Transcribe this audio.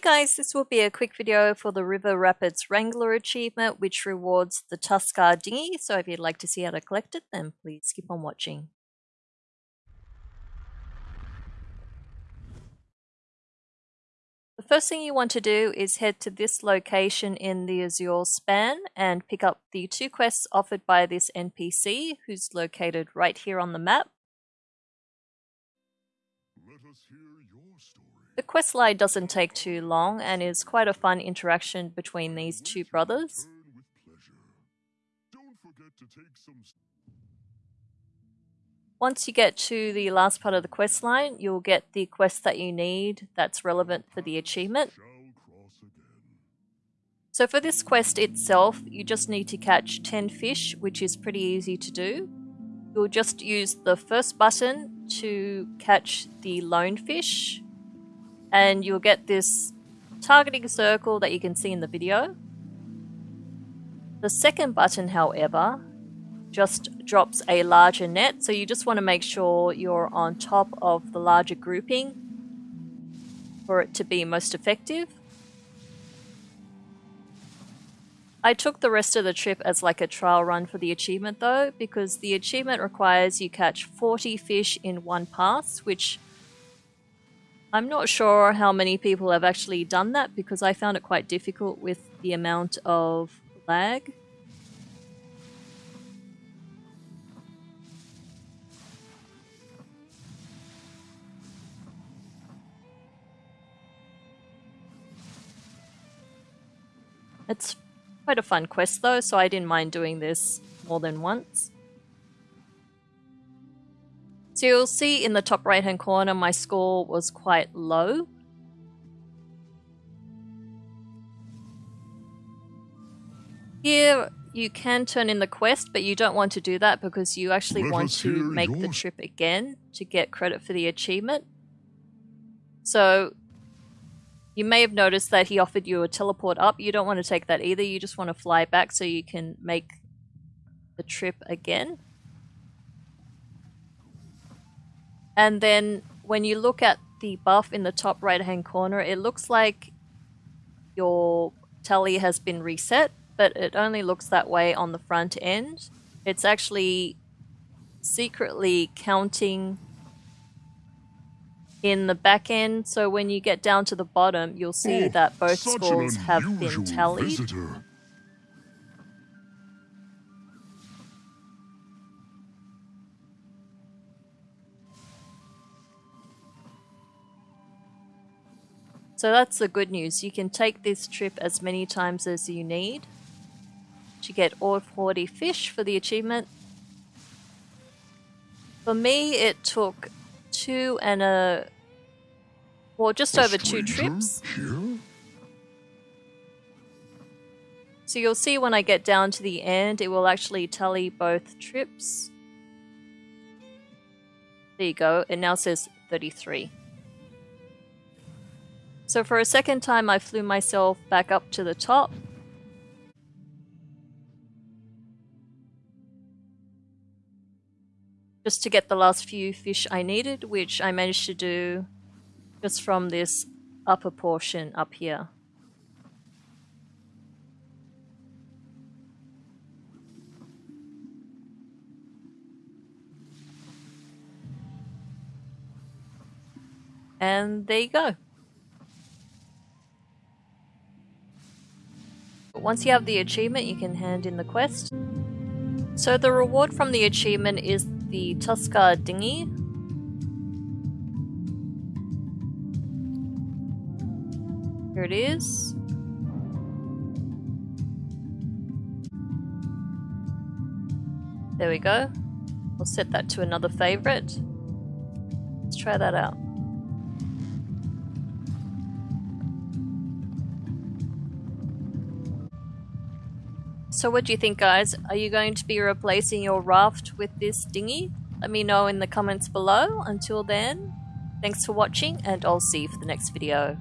guys, this will be a quick video for the River Rapids Wrangler achievement which rewards the Tuskarr dinghy, so if you'd like to see how to collect it then please keep on watching. The first thing you want to do is head to this location in the Azure span and pick up the two quests offered by this NPC who's located right here on the map. The quest line doesn't take too long and is quite a fun interaction between these two brothers. Once you get to the last part of the quest line, you'll get the quest that you need that's relevant for the achievement. So for this quest itself, you just need to catch 10 fish, which is pretty easy to do. You'll just use the first button to catch the lone fish, and you'll get this targeting circle that you can see in the video. The second button, however, just drops a larger net, so you just want to make sure you're on top of the larger grouping for it to be most effective. I took the rest of the trip as like a trial run for the achievement though, because the achievement requires you catch 40 fish in one pass, which I'm not sure how many people have actually done that because I found it quite difficult with the amount of lag. It's quite a fun quest though, so I didn't mind doing this more than once. So you'll see in the top right hand corner my score was quite low. Here you can turn in the quest, but you don't want to do that because you actually Let want to make yours. the trip again to get credit for the achievement. So you may have noticed that he offered you a teleport up. You don't want to take that either. You just want to fly back so you can make the trip again. And then when you look at the buff in the top right hand corner, it looks like your tally has been reset, but it only looks that way on the front end. It's actually secretly counting in the back end, so when you get down to the bottom, you'll see oh, that both scores have been tallied. Visitor. So that's the good news. You can take this trip as many times as you need to get all 40 fish for the achievement. For me, it took two and a... Well, just a over two trips. Here? So you'll see when I get down to the end, it will actually tally both trips. There you go. It now says 33. So for a second time I flew myself back up to the top. Just to get the last few fish I needed, which I managed to do just from this upper portion up here. And there you go. Once you have the achievement, you can hand in the quest. So the reward from the achievement is the Tuskarr dinghy. Here it is. There we go. We'll set that to another favorite. Let's try that out. So what do you think guys? Are you going to be replacing your raft with this dinghy? Let me know in the comments below. Until then, thanks for watching and I'll see you for the next video.